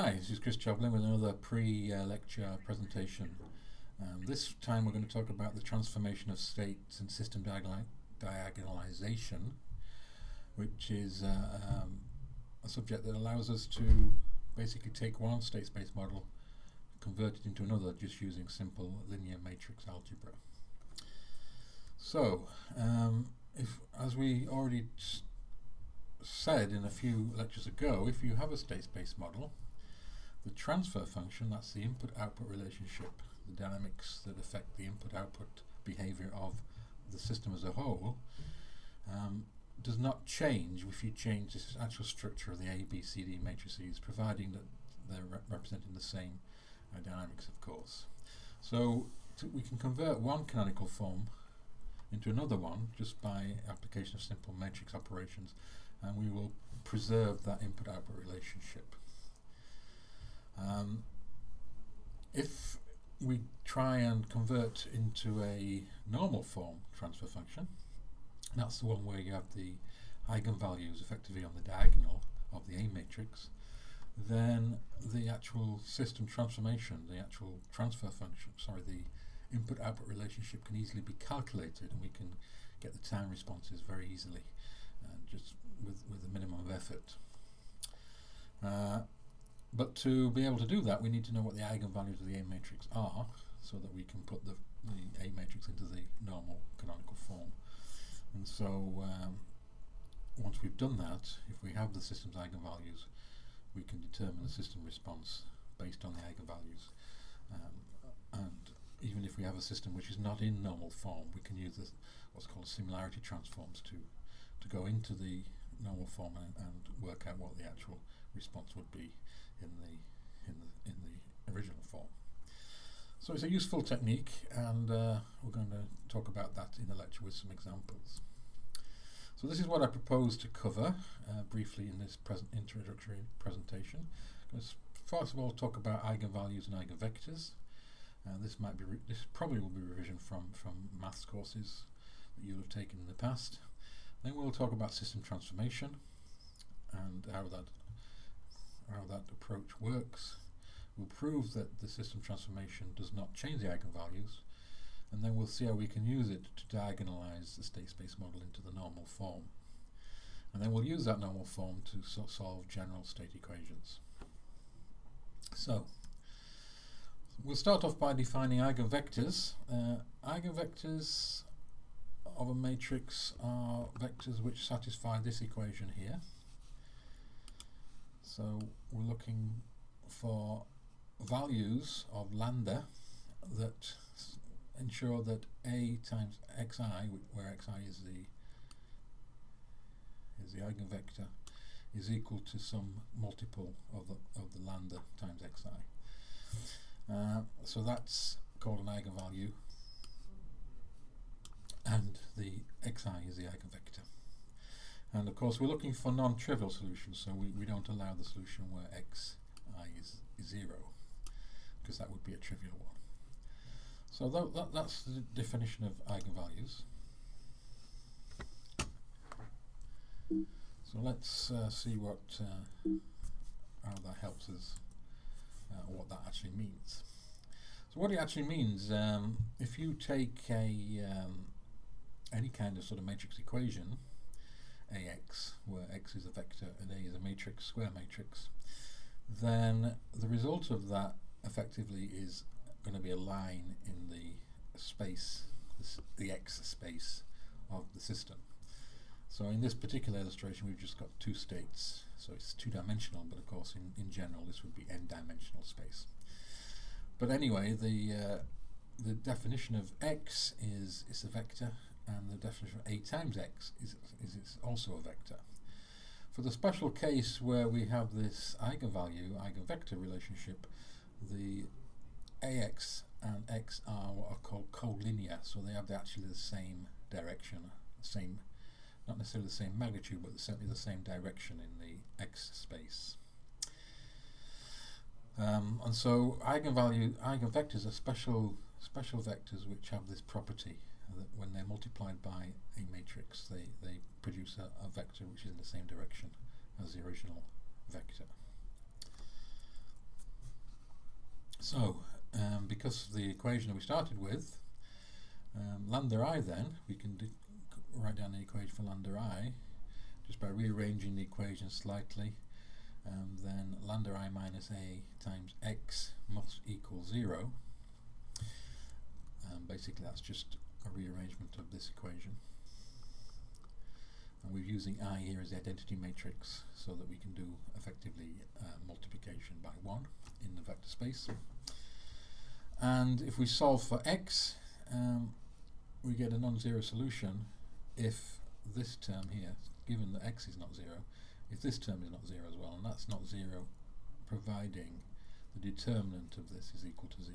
Hi, this is Chris Jobling with another pre-lecture presentation. Um, this time we're going to talk about the transformation of states and system diagonalization, which is uh, um, a subject that allows us to basically take one state space model, convert it into another just using simple linear matrix algebra. So, um, if as we already said in a few lectures ago, if you have a state space model, the transfer function, that's the input-output relationship, the dynamics that affect the input-output behavior of the system as a whole, um, does not change if you change the actual structure of the A, B, C, D matrices, providing that they're re representing the same uh, dynamics, of course. So we can convert one canonical form into another one just by application of simple matrix operations and we will preserve that input-output relationship. Um, if we try and convert into a normal form transfer function, that's the one where you have the eigenvalues effectively on the diagonal of the A matrix, then the actual system transformation, the actual transfer function, sorry, the input-output relationship can easily be calculated and we can get the time responses very easily uh, just with, with a minimum of effort. Uh, but to be able to do that, we need to know what the eigenvalues of the A matrix are, so that we can put the, the A matrix into the normal canonical form. And so, um, once we've done that, if we have the system's eigenvalues, we can determine the system response based on the eigenvalues. Um, and even if we have a system which is not in normal form, we can use this, what's called similarity transforms to to go into the normal form and, and work out what the actual response would be in the in the in the original form. So it's a useful technique, and uh, we're going to talk about that in the lecture with some examples. So this is what I propose to cover uh, briefly in this present introductory presentation. First of all talk about eigenvalues and eigenvectors. Uh, this might be this probably will be revision from from maths courses that you'll have taken in the past. Then we'll talk about system transformation and how that how that approach works. We'll prove that the system transformation does not change the eigenvalues and then we'll see how we can use it to diagonalize the state space model into the normal form. And then we'll use that normal form to so solve general state equations. So, we'll start off by defining eigenvectors. Uh, eigenvectors of a matrix are vectors which satisfy this equation here. So we're looking for values of lambda that ensure that a times xi, where xi is the is the eigenvector, is equal to some multiple of the of the lambda times xi. Uh, so that's called an eigenvalue and the xi is the eigenvector. And of course we're looking for non-trivial solutions, so we, we don't allow the solution where xi is, is 0, because that would be a trivial one. So that, that, that's the definition of eigenvalues. So let's uh, see what uh, how that helps us, uh, what that actually means. So what it actually means, um, if you take a um, any kind of sort of matrix equation, AX, where X is a vector and A is a matrix, square matrix, then the result of that effectively is going to be a line in the space, the X space of the system. So in this particular illustration we've just got two states, so it's two-dimensional, but of course in, in general this would be n-dimensional space. But anyway, the uh, the definition of x is is a vector and the definition of a times x is, is also a vector. For the special case where we have this eigenvalue, eigenvector relationship, the ax and x are called collinear, so they have actually the same direction, same, not necessarily the same magnitude, but certainly the same direction in the x space. Um, and so eigenvalue, eigenvectors are special special vectors which have this property when they're multiplied by a matrix, they, they produce a, a vector which is in the same direction as the original vector. So, um, because of the equation that we started with, um, lambda i then, we can write down the equation for lambda i just by rearranging the equation slightly. Um, then lambda i minus a times x must equal 0. Um, basically that's just a rearrangement of this equation. And we're using i here as the identity matrix so that we can do effectively uh, multiplication by 1 in the vector space. And if we solve for x, um, we get a non-zero solution if this term here, given that x is not 0, if this term is not 0 as well, and that's not 0 providing the determinant of this is equal to 0.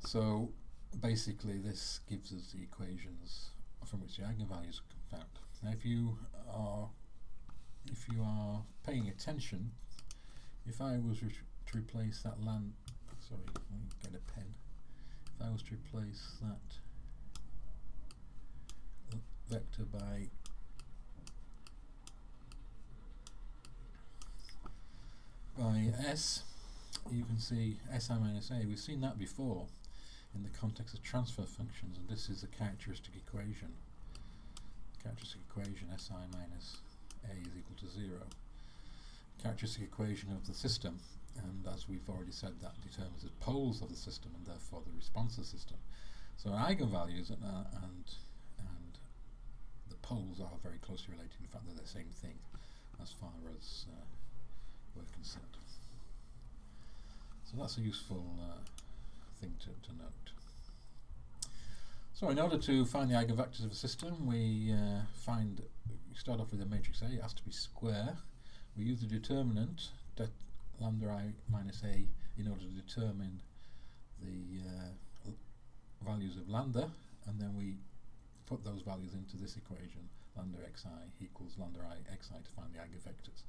So basically this gives us the equations from which the eigenvalues are found. Now if you are if you are paying attention, if I was to replace that land sorry, let me get a pen. If I was to replace that vector by by s, you can see si minus a. We've seen that before in the context of transfer functions, and this is a characteristic equation. Characteristic equation si minus a is equal to 0. Characteristic equation of the system, and as we've already said, that determines the poles of the system and therefore the response of the system. So eigenvalues and, uh, and, and the poles are very closely related. In fact, they're the same thing as far as uh, we're concerned. So that's a useful uh, thing to, to note. So in order to find the eigenvectors of a system, we uh, find we start off with a matrix A. It has to be square. We use the determinant that lambda i minus a in order to determine the uh, values of lambda, and then we put those values into this equation, lambda xi equals lambda i xi to find the eigenvectors.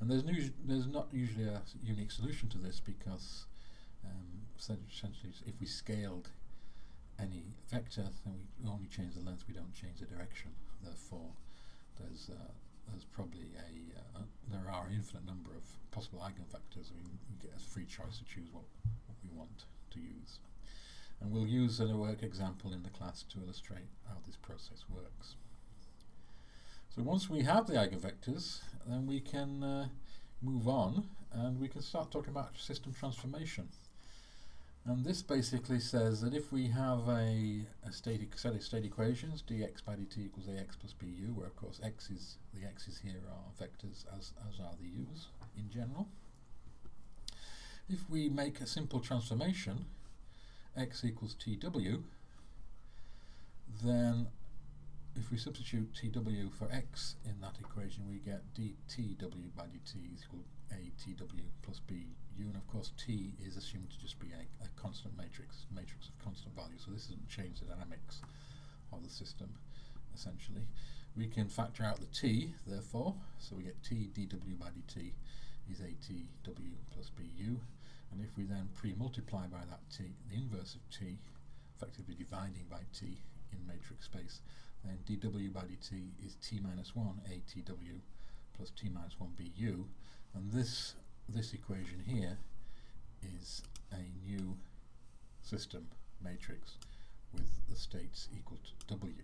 And there's, there's not usually a unique solution to this because um, essentially if we scaled any vector then we only change the length, we don't change the direction. Therefore there's uh, there's probably a, uh, there are an infinite number of possible eigenvectors. We, we get a free choice to choose what, what we want to use. And we'll use a work example in the class to illustrate how this process works. So once we have the eigenvectors, then we can uh, move on and we can start talking about system transformation. And this basically says that if we have a, a static set of state equations, dx by dt equals ax plus bu, where of course x is the x's here are vectors as, as are the u's in general. If we make a simple transformation, x equals tw, then if we substitute tw for x in that equation, we get dtw by dt is equal atw plus bu, and of course t is assumed to just be a, a constant matrix, matrix of constant value, so this doesn't change the dynamics of the system, essentially. We can factor out the t, therefore, so we get t dw by dt is atw plus bu, and if we then pre-multiply by that t, the inverse of t, effectively dividing by t in matrix space, then dw by dt is t minus 1 atw plus t minus 1 bu and this this equation here is a new system matrix with the states equal to w.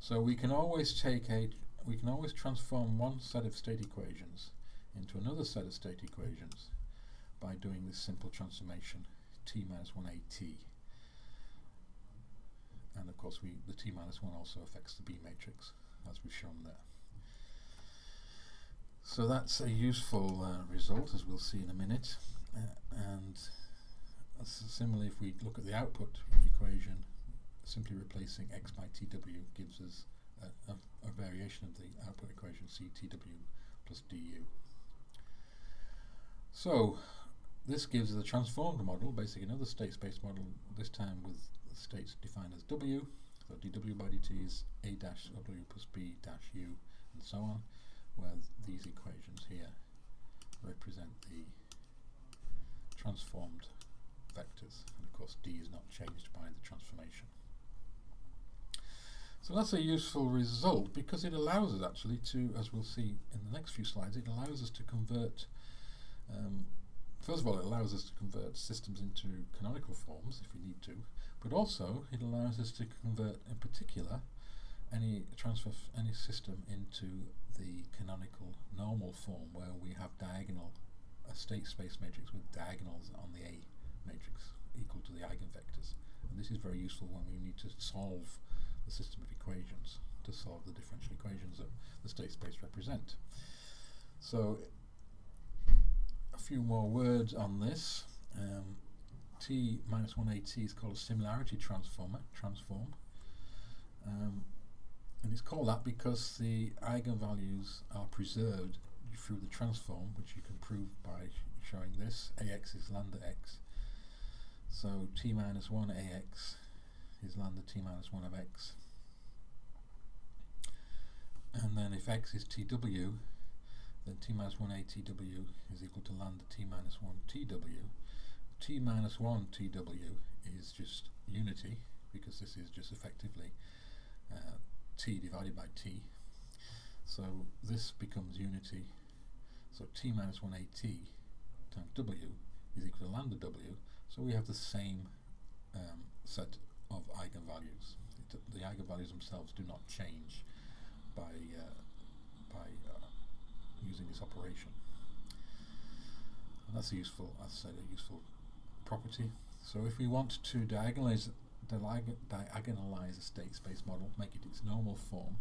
So we can always take a we can always transform one set of state equations into another set of state equations by doing this simple transformation t minus 1 at and of course we the t minus 1 also affects the B matrix as we've shown there. So that's a useful uh, result as we'll see in a minute and similarly if we look at the output equation simply replacing x by tw gives us a, a, a variation of the output equation ctw plus du. So this gives us a transformed model, basically another state space model, this time with states defined as W, so dw by dt is a dash w plus b dash u, and so on, where these equations here represent the transformed vectors, and of course d is not changed by the transformation. So that's a useful result because it allows us actually to, as we'll see in the next few slides, it allows us to convert um, first of all, it allows us to convert systems into canonical forms if we need to, but also it allows us to convert, in particular, any transfer any system into the canonical normal form where we have diagonal a state space matrix with diagonals on the A matrix equal to the eigenvectors. And this is very useful when we need to solve the system of equations to solve the differential equations that the state space represent. So a few more words on this. Um, T minus 1AT is called a similarity transformer, transform. Um, and it's called that because the eigenvalues are preserved through the transform, which you can prove by sh showing this. AX is lambda x. So t minus 1 AX is lambda t minus 1 of x. And then if x is tw, then t minus 1 ATW is equal to lambda t minus 1 TW. t minus 1 TW is just unity, because this is just effectively uh, t divided by t. So this becomes unity. So t minus 1 at times w is equal to lambda w. So we have the same um, set of eigenvalues. It, the eigenvalues themselves do not change by uh, by uh, using this operation. And that's a useful, as I said, a useful property. So if we want to diagonalize diagonalize a state space model, make it its normal form,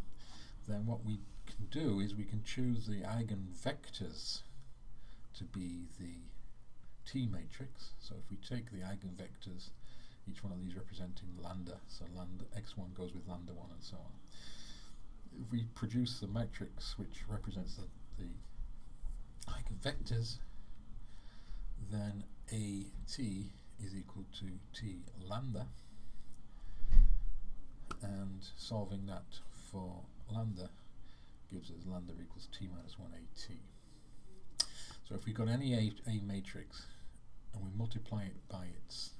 then what we can do is we can choose the eigenvectors to be the T matrix. So if we take the eigenvectors, each one of these representing lambda, so lambda x1 goes with lambda 1 and so on. If we produce the matrix which represents the, the eigenvectors, then AT is equal to T lambda and solving that for lambda gives us lambda equals t minus 1 at. So if we've got any a, a matrix and we multiply it by its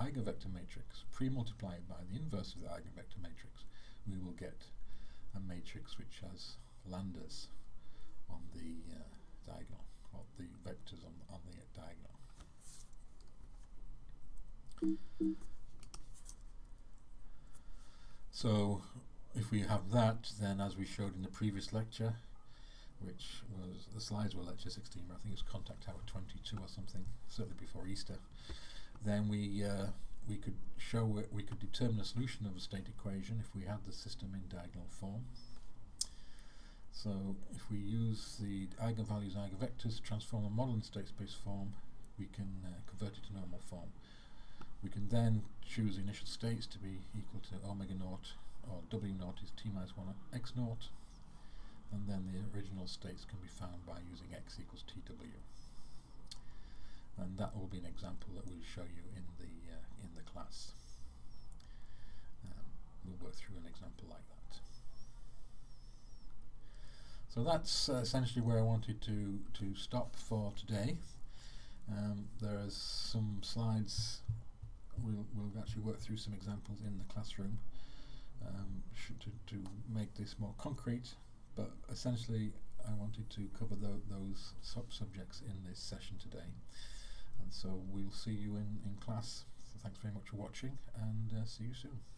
eigenvector matrix, pre-multiply it by the inverse of the eigenvector matrix, we will get a matrix which has lambdas on the uh, diagonal, or the vectors on, on the diagonal. So if we have that, then as we showed in the previous lecture, which was, the slides were lecture 16, I think it was contact hour 22 or something, certainly before Easter, then we uh, we could show it, we could determine a solution of a state equation if we had the system in diagonal form. So if we use the eigenvalues eigenvectors to transform a model in state space form, we can uh, convert it to normal form. We can then choose the initial states to be equal to omega naught, or w naught is t minus 1 x naught, and then the original states can be found by using x equals tw. And that will be an example that we'll show you in the uh, in the class. Um, we'll work through an example like that. So that's uh, essentially where I wanted to to stop for today. Um, there are some slides we'll, we'll actually work through some examples in the classroom um, to, to make this more concrete, but essentially I wanted to cover tho those sub-subjects in this session today. And so we'll see you in, in class. So thanks very much for watching and uh, see you soon.